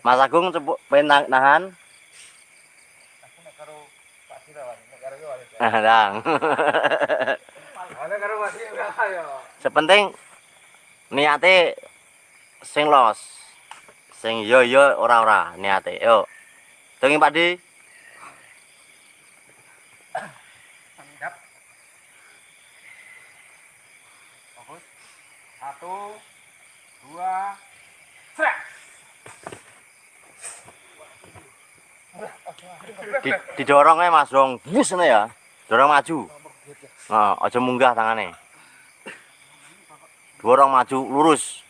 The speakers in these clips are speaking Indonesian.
Mas Agung cepuk pengen nahan. Nah, dang. Sepenting niate sing los. Sing yo yo ora ora niate. Yo. Tungi Pak Di. Satu, dua, serak. Di, didorong ae Mas Dong. Bus ya. Dorong maju. Nah, aja munggah tangane. Dorong maju lurus.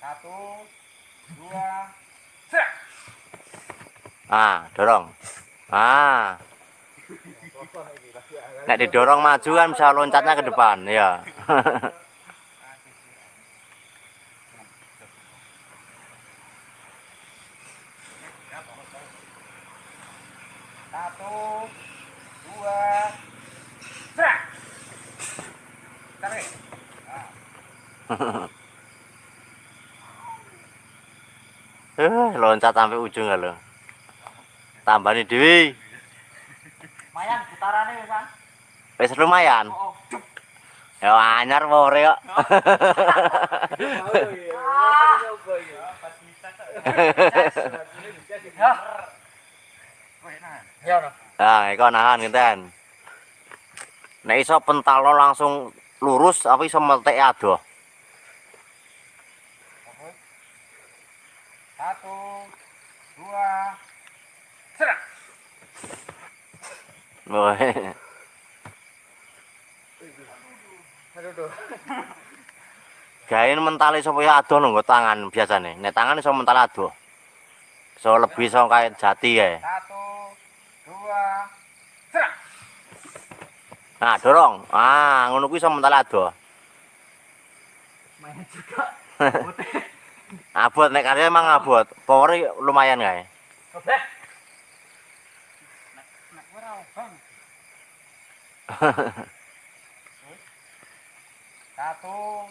Satu, dua, serak. Ah, dorong. Ah. Nek didorong maju kan bisa loncatnya ke depan, ya. Satu, dua, serak. Tarik. Eh, loncat sampai ujung ya lo. Tambah nih Dewi. Mayan putarannya ya kan? Wis lumayan. Oh, Ya anyar more kok. Ya, Nah, iku nahan ngenten. Nek iso pentalo langsung lurus apa iso meltek adoh. Satu, dua. Aduh, aduh. Gawe mentale supaya adoh nggo tangan biasane. Nek tangan iso mental adoh. So lebih iso kayak jati kae. Satu, dua, serak. Nah, dorong. Ah, ngono kuwi iso mental adoh. Main juga. Abot nek karya emang abot. Power lumayan kae. Nek ora bang. Satu,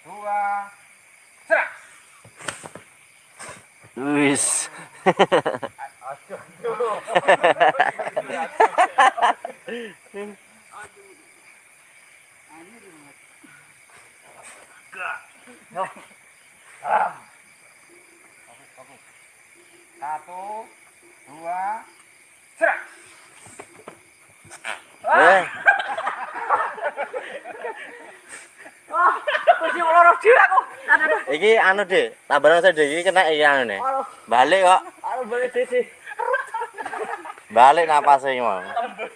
dua, serak. Wis. Aduh. Eh, Kursi loro dhewe aku. Aduh. iki anu Dik, tabaran saya Dik, iki kena iki anu nih. Balik kok. balik sisi. Balik napasnya iki mau. Habis.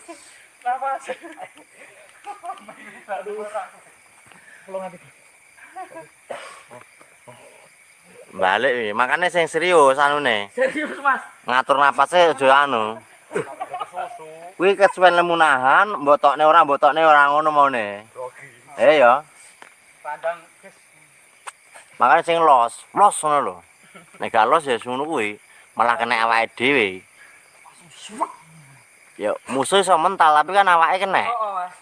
Balik iki. Makane sing serius anune. Serius, Mas. Ngatur napasnya aja anu. Kuwi kesuwen lemu nahan, mbotokne ora, mbotokne ora ngono maune. Eh ya, Pandang guys. makane sing los, los ngono lho. Nek gak los ya ngono kuwi, malah kena awake dhewe. Ya musuh iso mental tapi kan awake kena. Oh, oh, Mas.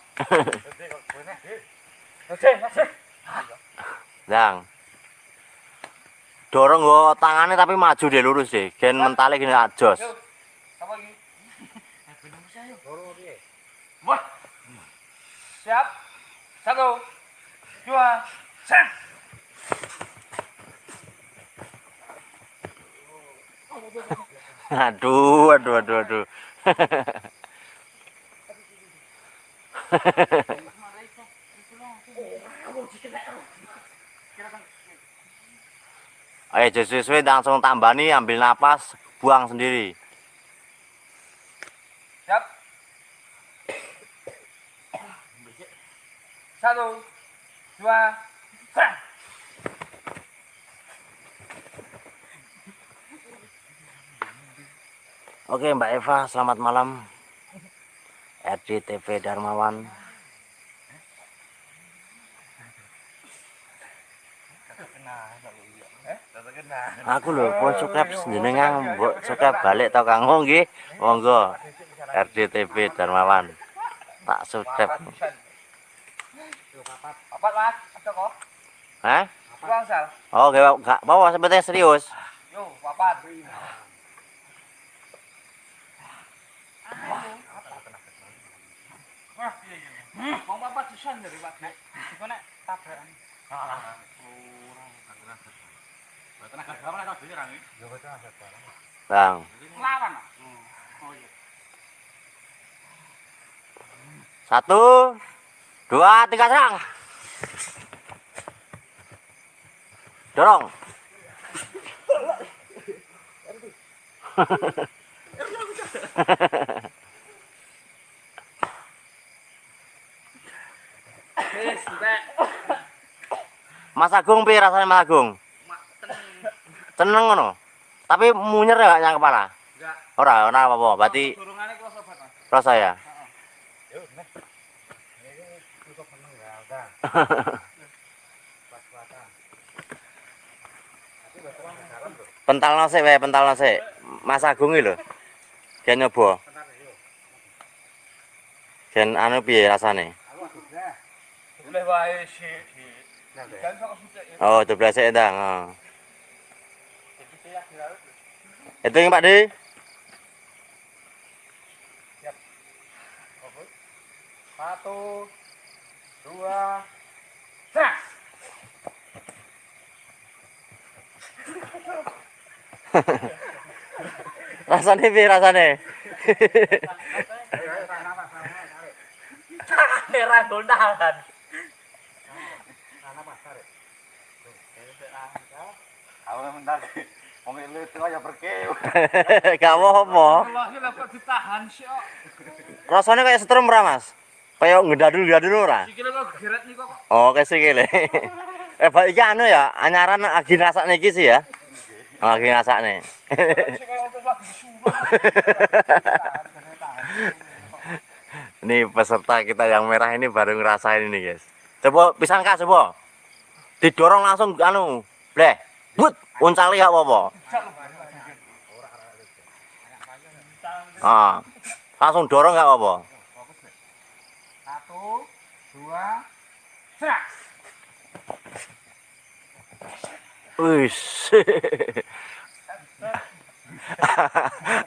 Dang. Dorong go tangane tapi maju deh lurus deh. Gen mentale gini ajos. Apa lagi? Wah. Siap. Satu. Dua. Sen. Aduh, aduh, aduh, aduh. Ayo sesuai langsung tambah nih, ambil napas, buang sendiri. Satu. Dua. Sen. Oke Mbak Eva, selamat malam. RDTV Darmawan. Aku lho pun subscribe jenengan mbok subscribe balik to Kang nggih. Monggo. RDTV Darmawan. Tak subscribe. Papat, Mas. Ada kok? Hah? Sal. Oh, gak gak apa sebetulnya serius. Yo, papat. Wah, iya iya. Mau papat susan dari Pak. Iku nek tabrakan. Tenaga dalam nek dhewe rangi. Bang. Lawan. Oh iya. Satu, dua, tiga serang. Dorong. Mas Agung piye rasanya Mas Agung? Tenang. Ngono. Tapi munyer ya gak nyang kepala. Enggak. Ora, ora apa-apa. Berarti rasa ya. Yo, nek. Ini cukup meneng ya, Pental nasi wae, pental nasi. Mas Agung iki lho. Gen nyoba. Gen anu piye rasane? Oh, 12 sik ndang. Oh. Kira Hitung Pak Di. Satu, dua, Rasane piye rasane? Era gondalan. Aku mentar. Wong itu. Gak apa-apa. Ditahan sih kok. Rasane kayak setrum ora, Mas? Kayak ngedadul-ngedadul ora? Sikile kok geret nih kok. Oh, sikile. eh, Pak iki anu ya, anyaran lagi rasakne iki sih ya. Lagi lagi disuruh. Ini peserta kita yang merah ini baru ngerasain ini, guys. Coba pisan Kak, coba. Didorong langsung anu, bleh. But, uncali gak apa-apa. Ah. Langsung dorong gak apa-apa. Satu, dua, sek. Wis.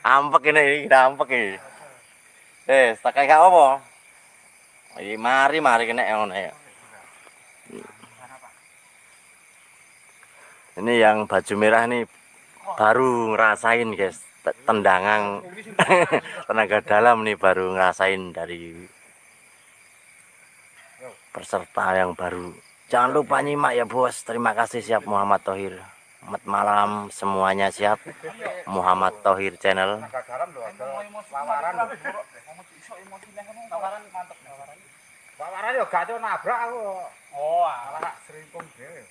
ampek ini, ini ampek ini. Eh, tak kayak apa? Iki mari mari kena ngono ya. Ini yang baju merah nih baru ngerasain guys te- tendangan tenaga dalam nih baru ngerasain dari peserta yang baru. Jangan lupa nyimak ya bos. Terima kasih siap Muhammad Tohir. Selamat malam semuanya siap. Muhammad Tohir channel. Yo gak nabrak aku. Oh, alah seringkung dhewe.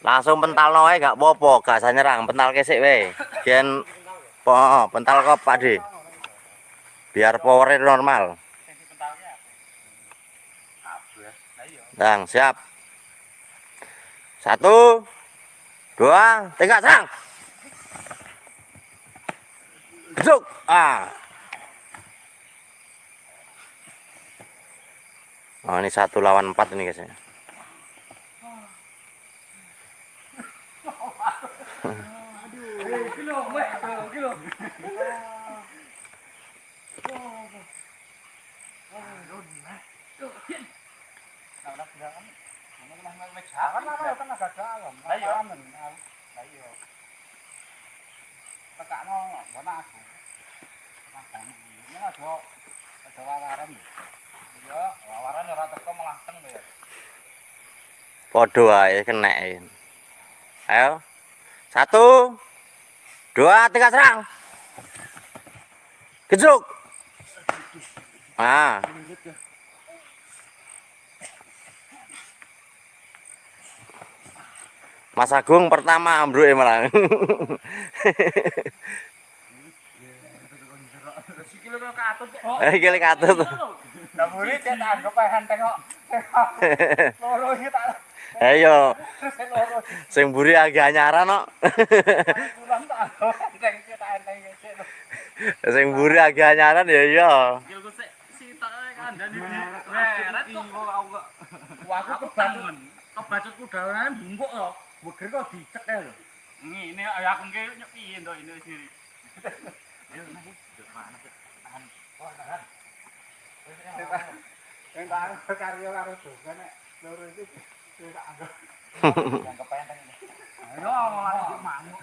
Langsung pental noe gak apa-apa, gak usah nyerang, pental kesik we. Gen po, pental kok Pak De. Biar powernya normal. Dang, siap. Satu, dua, tiga, serang. Geduk. Ah. Oh, ini satu lawan empat ini guys ya. Kilo, weh, ya. Kenek. Ayo. Satu, dua, tiga, serang. Gejruk. Ah. Mas Agung pertama ambruk malah. Kok katut kok. Eh, gile katut. Lah muri cek tak anggap ae henteng kok. Loro iki tak Ayo, terus sing mburi agak anyaran kok. Sing mburi agak anyaran ya iya. Yo kok sik sitok di. Meret kok aku kok. Wah, aku kebacut. Kebacut kudanan bungkuk lho. Mungkin kok dicekel. Ini ini aku ngge nyok piye ndo ini sini. Ya nang iki. Mana sih? Tahan. Oh, tahan. Sing tak karyo karo dosen nek loro iki tak anggap. Yang kepenting ini. Ayo ngomong lagi manuk.